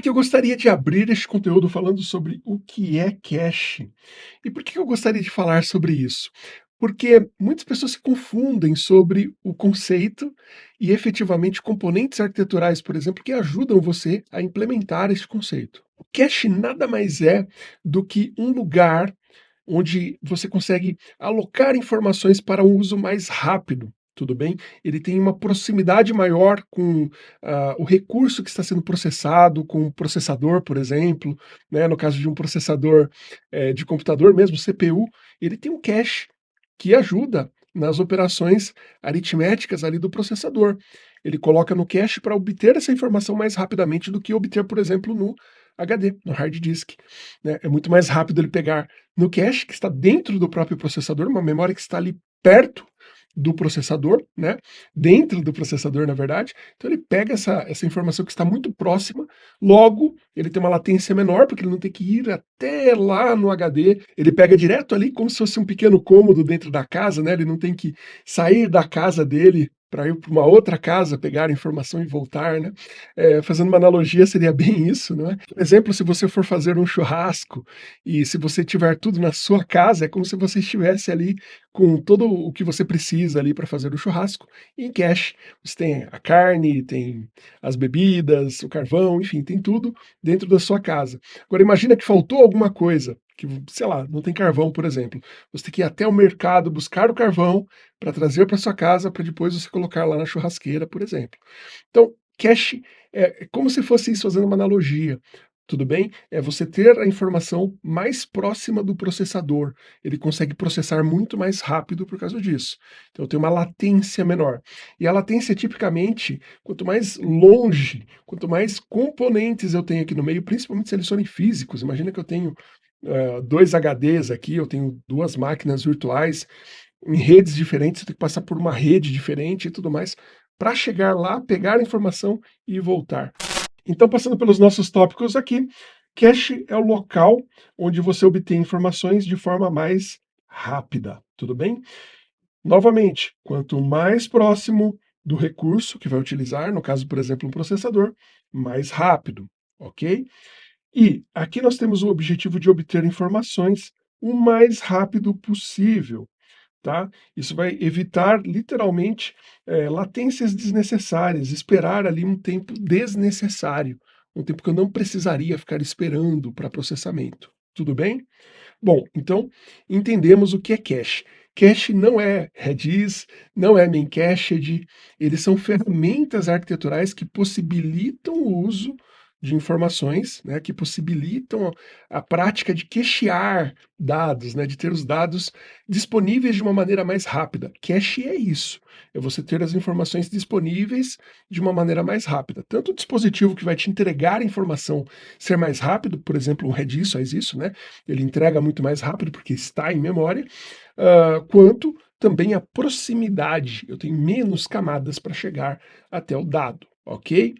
que eu gostaria de abrir este conteúdo falando sobre o que é cache. E por que eu gostaria de falar sobre isso? Porque muitas pessoas se confundem sobre o conceito e efetivamente componentes arquiteturais, por exemplo, que ajudam você a implementar este conceito. O cache nada mais é do que um lugar onde você consegue alocar informações para um uso mais rápido tudo bem? Ele tem uma proximidade maior com ah, o recurso que está sendo processado, com o processador, por exemplo, né? no caso de um processador eh, de computador mesmo, CPU, ele tem um cache que ajuda nas operações aritméticas ali do processador. Ele coloca no cache para obter essa informação mais rapidamente do que obter, por exemplo, no HD, no hard disk. Né? É muito mais rápido ele pegar no cache, que está dentro do próprio processador, uma memória que está ali perto do processador, né? Dentro do processador, na verdade. Então ele pega essa, essa informação que está muito próxima, logo ele tem uma latência menor, porque ele não tem que ir até lá no HD, ele pega direto ali como se fosse um pequeno cômodo dentro da casa, né? Ele não tem que sair da casa dele para ir para uma outra casa, pegar a informação e voltar, né? É, fazendo uma analogia, seria bem isso, não é? Por exemplo, se você for fazer um churrasco e se você tiver tudo na sua casa, é como se você estivesse ali com todo o que você precisa ali para fazer o churrasco em cash. Você tem a carne, tem as bebidas, o carvão, enfim, tem tudo dentro da sua casa. Agora imagina que faltou alguma coisa, que, sei lá, não tem carvão, por exemplo. Você tem que ir até o mercado buscar o carvão para trazer para sua casa, para depois você colocar lá na churrasqueira, por exemplo. Então, cache é como se fosse isso, fazendo uma analogia. Tudo bem? É você ter a informação mais próxima do processador. Ele consegue processar muito mais rápido por causa disso. Então tem uma latência menor. E a latência, tipicamente, quanto mais longe, quanto mais componentes eu tenho aqui no meio, principalmente se eles forem físicos, imagina que eu tenho uh, dois HDs aqui, eu tenho duas máquinas virtuais, em redes diferentes, você tem que passar por uma rede diferente e tudo mais, para chegar lá, pegar a informação e voltar. Então, passando pelos nossos tópicos aqui, cache é o local onde você obtém informações de forma mais rápida, tudo bem? Novamente, quanto mais próximo do recurso que vai utilizar, no caso, por exemplo, um processador, mais rápido, ok? E aqui nós temos o objetivo de obter informações o mais rápido possível, tá? Isso vai evitar, literalmente, é, latências desnecessárias, esperar ali um tempo desnecessário, um tempo que eu não precisaria ficar esperando para processamento. Tudo bem? Bom, então, entendemos o que é cache. Cache não é Redis, não é Memcached, eles são ferramentas arquiteturais que possibilitam o uso de informações, né, que possibilitam a prática de cachear dados, né, de ter os dados disponíveis de uma maneira mais rápida. Cache é isso, é você ter as informações disponíveis de uma maneira mais rápida. Tanto o dispositivo que vai te entregar a informação ser mais rápido, por exemplo, o Redis faz isso, né, ele entrega muito mais rápido porque está em memória, uh, quanto também a proximidade, eu tenho menos camadas para chegar até o dado, ok?